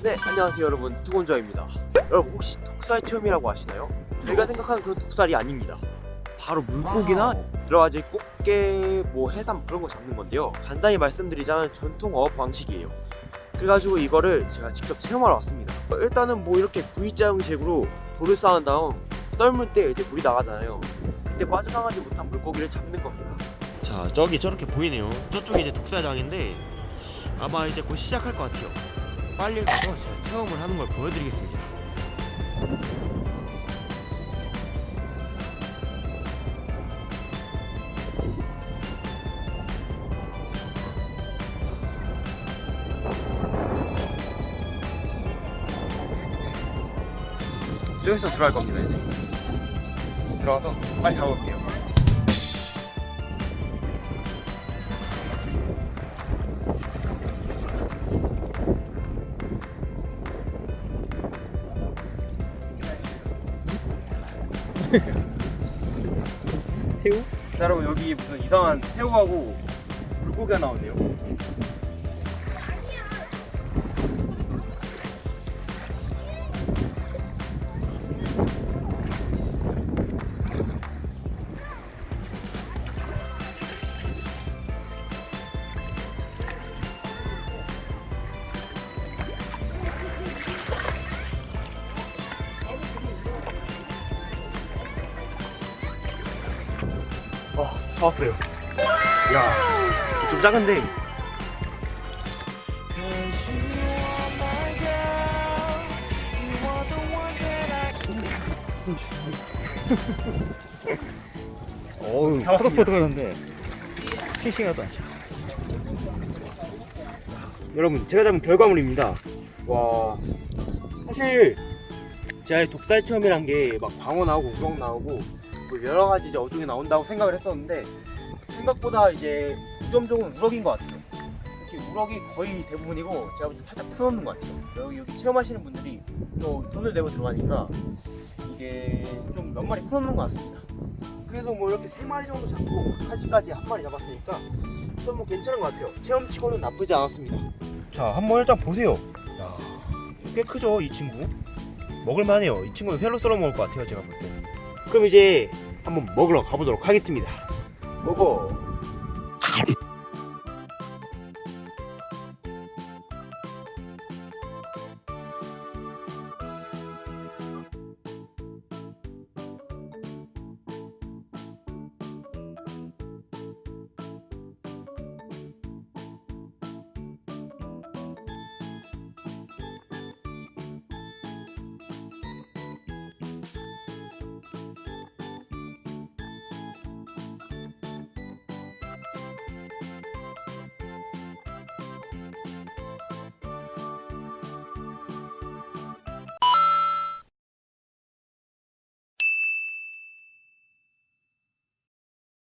네 안녕하세요 여러분. 투곤저입니다. 여러분 혹시 독살 체험이라고 아시나요? 저희가 생각하는 그런 독살이 아닙니다. 바로 물고기나 여러가지 꽃게, 뭐 해삼 그런 거 잡는 건데요. 간단히 말씀드리자면 전통 어업 방식이에요. 그래가지고 이거를 제가 직접 체험하러 왔습니다. 일단은 뭐 이렇게 V자 형식으로 돌을 쌓은 다음 썰물 때 이제 물이 나가잖아요. 그때 빠져나가지 못한 물고기를 잡는 겁니다. 자 저기 저렇게 보이네요. 저쪽이 이제 독살장인데 아마 이제 곧 시작할 것 같아요 빨리 가서 제가 체험을 하는 걸 보여드리겠습니다. 여기서 들어갈 겁니다 이제. 들어가서 빨리 잡아볼게요 새우? 자 여러분 여기 무슨 이상한 새우하고 물고기가 나오네요 잡았어요. 야좀 작은데. 어우 잡았습니다. 포덕포덕하는데 싱싱하다. 여러분 제가 잡은 결과물입니다. 와 사실 제가 이 독살 체험이란 게 막 광어 나오고 우럭 나오고 뭐 여러 가지 이제 어종이 나온다고 생각을 했었는데 생각보다 이제 우점종은 우럭인 것 같아요. 특히 우럭이 거의 대부분이고 제가 볼때 살짝 풀어놓는 것 같아요. 여기, 여기 체험하시는 분들이 또 돈을 내고 들어가니까 이게 좀 몇 마리 풀어놓는 것 같습니다. 그래서 뭐 이렇게 세 마리 정도 잡고 카시까지 한 마리 잡았으니까 좀뭐 괜찮은 것 같아요. 체험치고는 나쁘지 않았습니다. 자 한번 일단 보세요. 야, 꽤 크죠 이 친구? 먹을만해요. 이 친구는 회로 썰어 먹을 것 같아요 제가 볼 때. 그럼 이제 한번 먹으러 가보도록 하겠습니다. 먹어